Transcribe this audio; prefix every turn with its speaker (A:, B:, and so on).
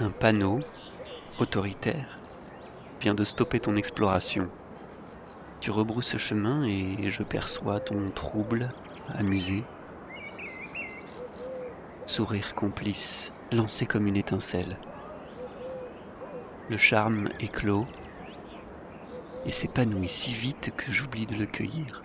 A: Un panneau, autoritaire, vient de stopper ton exploration. Tu rebrousses chemin et je perçois ton trouble, amusé. Sourire complice, lancé comme une étincelle. Le charme éclot et s'épanouit si vite que j'oublie de le cueillir.